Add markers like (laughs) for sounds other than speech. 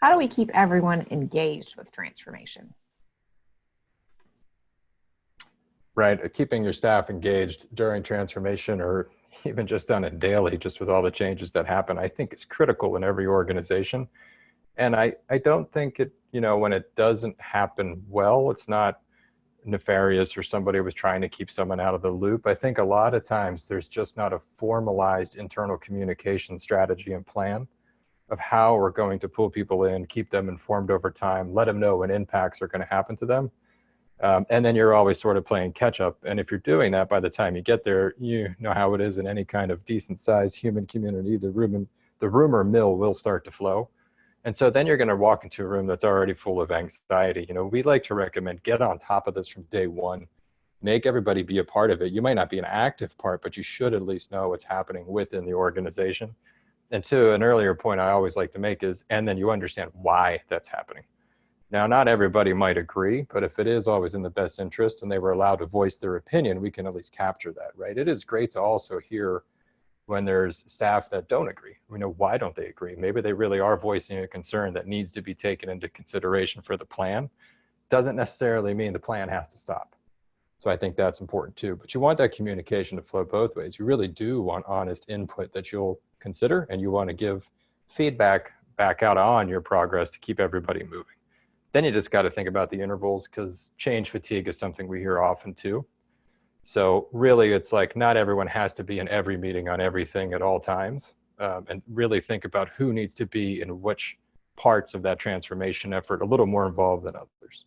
How do we keep everyone engaged with transformation? Right, uh, keeping your staff engaged during transformation or (laughs) even just on it daily, just with all the changes that happen, I think is critical in every organization. And I, I don't think it, you know, when it doesn't happen well, it's not nefarious or somebody was trying to keep someone out of the loop. I think a lot of times there's just not a formalized internal communication strategy and plan of how we're going to pull people in, keep them informed over time, let them know when impacts are going to happen to them. Um, and then you're always sort of playing catch up. And if you're doing that by the time you get there, you know how it is in any kind of decent sized human community, the rumor, the rumor mill will start to flow. And so then you're going to walk into a room that's already full of anxiety. You know, we like to recommend get on top of this from day one. Make everybody be a part of it. You might not be an active part, but you should at least know what's happening within the organization. And to an earlier point I always like to make is, and then you understand why that's happening. Now, not everybody might agree, but if it is always in the best interest and they were allowed to voice their opinion, we can at least capture that, right? It is great to also hear when there's staff that don't agree. We know why don't they agree? Maybe they really are voicing a concern that needs to be taken into consideration for the plan. Doesn't necessarily mean the plan has to stop. So I think that's important too. But you want that communication to flow both ways. You really do want honest input that you'll consider and you want to give feedback back out on your progress to keep everybody moving. Then you just got to think about the intervals because change fatigue is something we hear often too. So really, it's like not everyone has to be in every meeting on everything at all times. Um, and really think about who needs to be in which parts of that transformation effort a little more involved than others.